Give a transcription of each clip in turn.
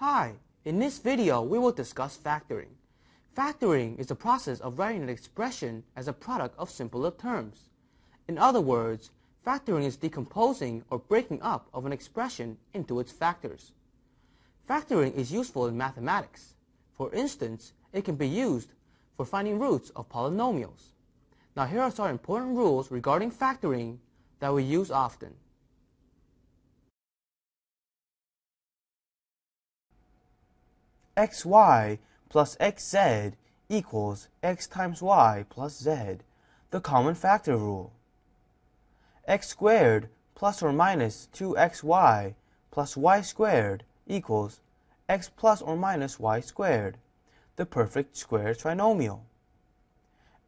Hi, in this video we will discuss factoring. Factoring is the process of writing an expression as a product of simpler terms. In other words, factoring is decomposing or breaking up of an expression into its factors. Factoring is useful in mathematics. For instance, it can be used for finding roots of polynomials. Now here are some important rules regarding factoring that we use often. Xy plus xz equals x times y plus z, the common factor rule. x squared plus or minus 2xy plus y squared equals x plus or minus y squared, the perfect square trinomial.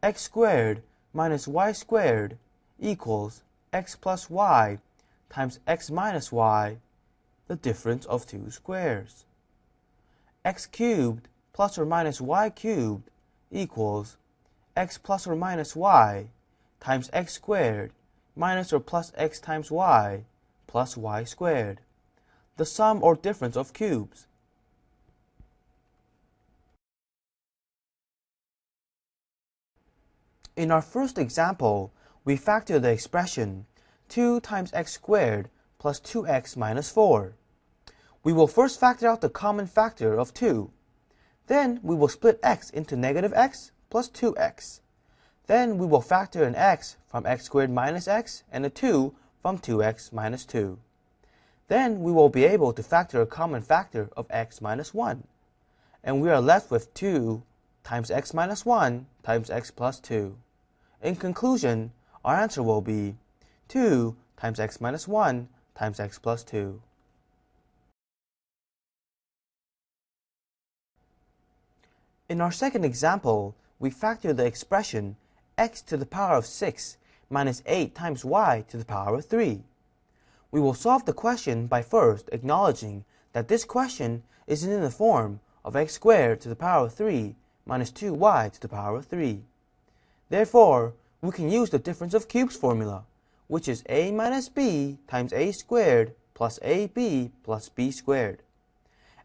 x squared minus y squared equals x plus y times x minus y, the difference of two squares x cubed plus or minus y cubed equals x plus or minus y times x squared minus or plus x times y plus y squared, the sum or difference of cubes. In our first example, we factor the expression 2 times x squared plus 2x minus 4. We will first factor out the common factor of 2. Then we will split x into negative x plus 2x. Then we will factor an x from x squared minus x and a 2 from 2x minus 2. Then we will be able to factor a common factor of x minus 1. And we are left with 2 times x minus 1 times x plus 2. In conclusion, our answer will be 2 times x minus 1 times x plus 2. In our second example, we factor the expression x to the power of 6 minus 8 times y to the power of 3. We will solve the question by first acknowledging that this question is in the form of x squared to the power of 3 minus 2y to the power of 3. Therefore, we can use the difference of cubes formula, which is a minus b times a squared plus ab plus b squared.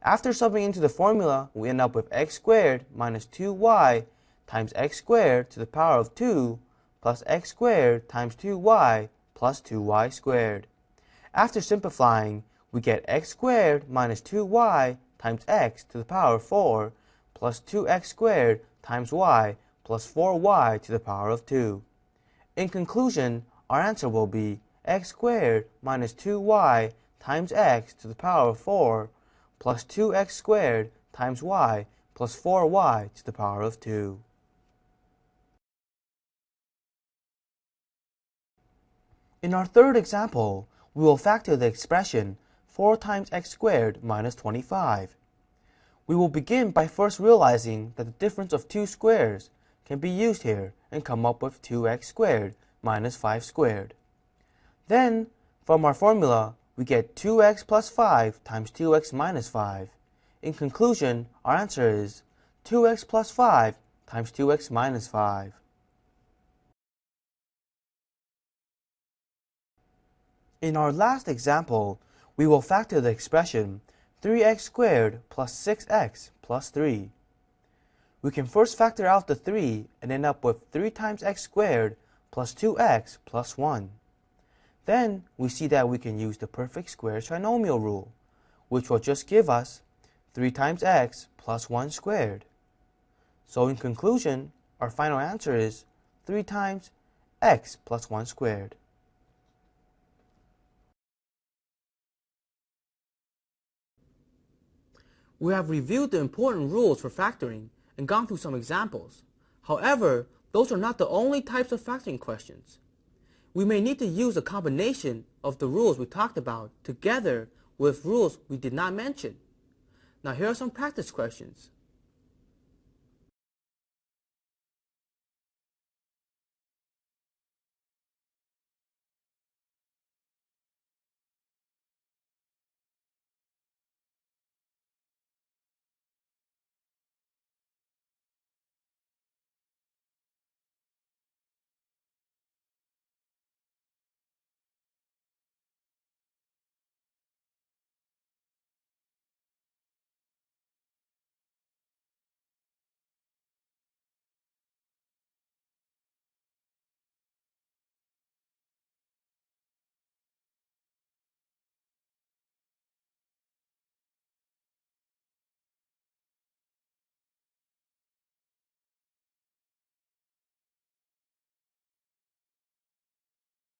After subbing into the formula, we end up with x squared minus 2y times x squared to the power of 2 plus x squared times 2y plus 2y squared. After simplifying, we get x squared minus 2y times x to the power of 4 plus 2x squared times y plus 4y to the power of 2. In conclusion, our answer will be x squared minus 2y times x to the power of 4 plus 2x squared times y plus 4y to the power of 2. In our third example, we will factor the expression 4 times x squared minus 25. We will begin by first realizing that the difference of two squares can be used here and come up with 2x squared minus 5 squared. Then, from our formula, we get 2x plus 5 times 2x minus 5. In conclusion, our answer is 2x plus 5 times 2x minus 5. In our last example, we will factor the expression 3x squared plus 6x plus 3. We can first factor out the 3 and end up with 3 times x squared plus 2x plus 1. Then we see that we can use the perfect square trinomial rule, which will just give us 3 times x plus 1 squared. So in conclusion, our final answer is 3 times x plus 1 squared. We have reviewed the important rules for factoring and gone through some examples. However, those are not the only types of factoring questions we may need to use a combination of the rules we talked about together with rules we did not mention. Now here are some practice questions.